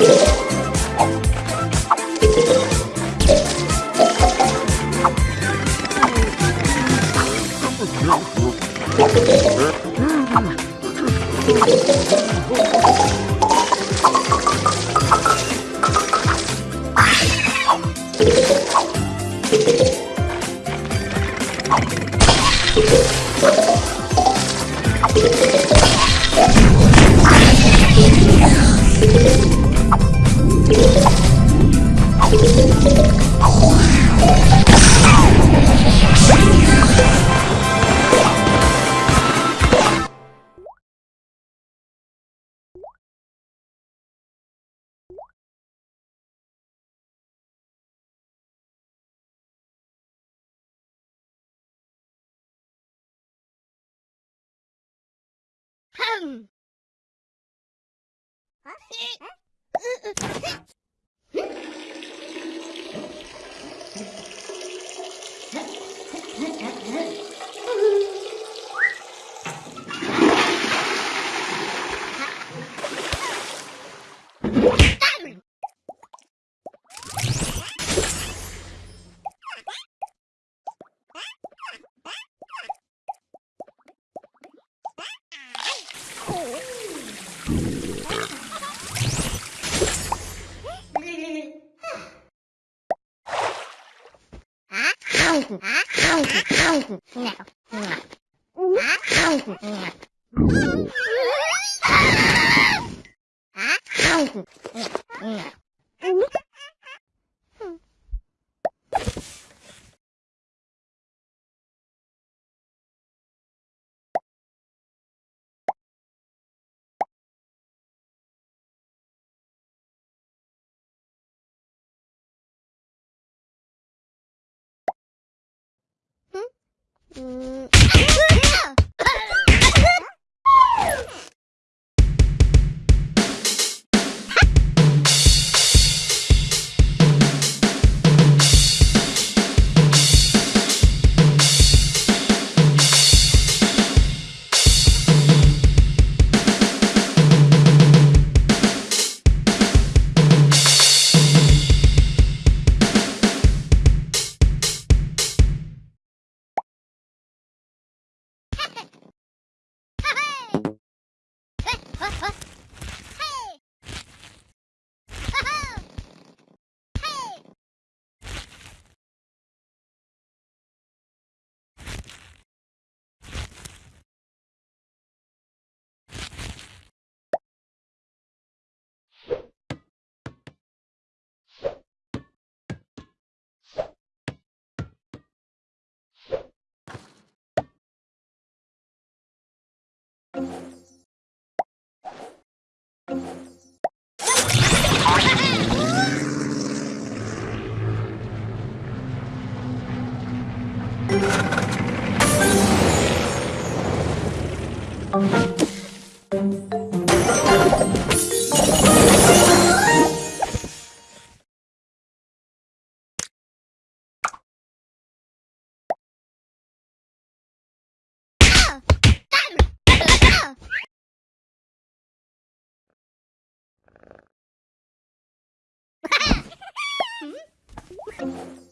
Yeah. No. No. 嗯。Thank You.